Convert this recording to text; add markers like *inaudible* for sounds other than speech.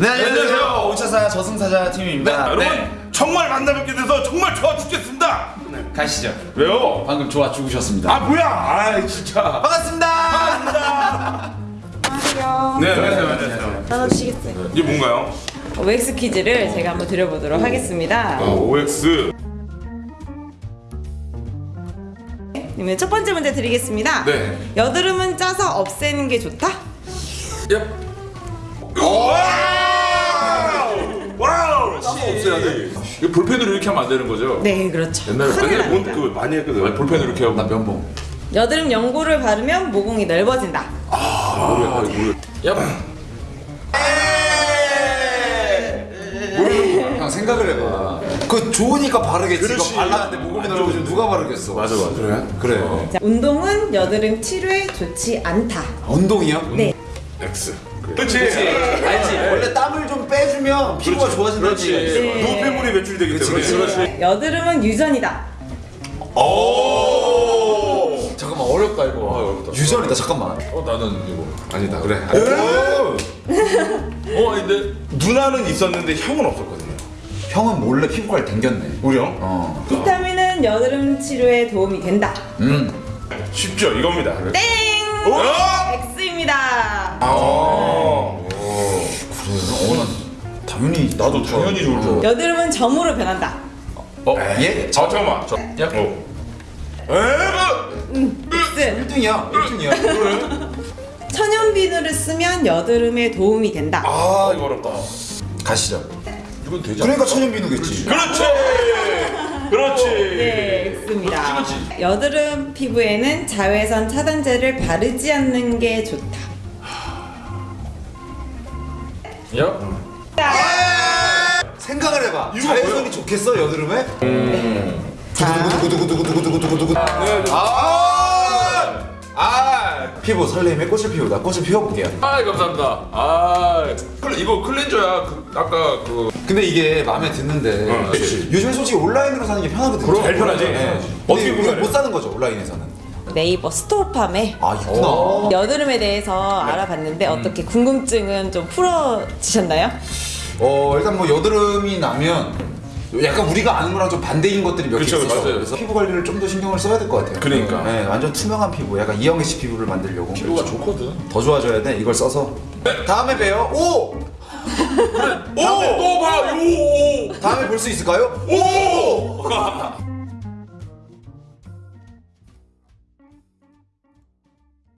네 안녕하세요 오차사 저승사자 팀입니다 여러분 네, 정말 만나 뵙게 돼서 정말 좋아 죽겠습니다. 가시죠 왜요? 방금 좋아 죽으셨습니다 아 뭐야? 아 진짜. 반갑습니다 안녕하세요. 네 안녕하세요 안녕하세요. 나눠주시겠어요? 이게 뭔가요? OX 퀴즈를 제가 한번 드려보도록 하겠습니다. 어, OX. 그러면 첫 번째 문제 드리겠습니다. 네. 여드름은 짜서 없애는 게 좋다? 얍. 와우. 없애야 돼. 이거 볼펜으로 이렇게 하면 안 되는 거죠? 네, 그렇죠. 옛날에 큰일 옛날에 납니다. 뭔그 많이 했거든. 아니, 볼펜으로 이렇게 하고 나 면봉 여드름 연고를 바르면 모공이 넓어진다. 모르 아, 모르. 야, 형 생각을 해봐 그 좋으니까 바르겠지 그렇지. 이거 발랐는데 모공이 넓어지면 누가 바르겠어 맞아 맞아. 그래? 그래 자, 운동은 여드름 치료에 좋지 않다. 운동이요? 네. X. 그렇지. 알지 원래 땀을 좀 빼주면 피부가 좋아진다는 그렇지. 얘기가 있어 네. 노폐물이 배출되기 때문에. 그렇지. 여드름은 유전이다. 잠깐만 어렵다 이거 아, 어렵다. 유전이다 잠깐만 어 나는 이거 아니다. 그래. 오! 어 아닌데. 누나는 있었는데 형은 없었거든요. 형은 몰래 피부 관리 댕겼네 우리요? 어. 비타민은 여드름 치료에 도움이 된다. 음. 쉽죠 이겁니다. 땡! 어? X입니다. 어. 나도 당연히 좋을 줄. 여드름은 점으로 변한다. 어 예? 아 잠깐만. 저. 야. 어. 에그. X. 1등이야 1등이야 *laughs* 천연 비누를 쓰면 여드름에 도움이 된다. 아 이거 어렵다. 가시죠 이건 되지? 그러니까 천연 비누겠지 그렇지. 그렇지. 네, X입니다. 여드름 피부에는 자외선 차단제를 바르지 않는 게 좋다. 야. 생각을 해봐 자외선이 좋겠어 여드름에? 두구두구두구두구두구두구두구두구 아! 아! 피부 설렘의 꽃을 피우다 꽃을 피워볼게요 아 감사합니다. 아 클- 이거 클렌저야. 그, 아까 그 근데 이게 마음에 드는데 어, 그치. 요즘 솔직히 온라인으로 사는 게 편하거든요 그럼 제일 편하지. 네. 어떻게 구매를 못 해? 사는 거죠 온라인에서는 네이버 스토어팜에 아 있구나 여드름에 대해서 알아봤는데 어떻게 궁금증은 좀 풀어지셨나요? 어 일단 뭐 여드름이 나면 약간 우리가 아는 거랑 좀 반대인 것들이 몇개 그쵸, 있어요. 그래서 피부 관리를 좀 더 신경을 써야 될 것 같아요. 그러니까. 네, 완전 투명한 피부, 약간 이영애 씨 피부를 만들려고 피부가 좋거든. 더 좋아져야 돼. 이걸 써서 다음에 봬요. 오! 오! 또 봐. 요. 다음에 볼 수 있을까요? 오! *laughs*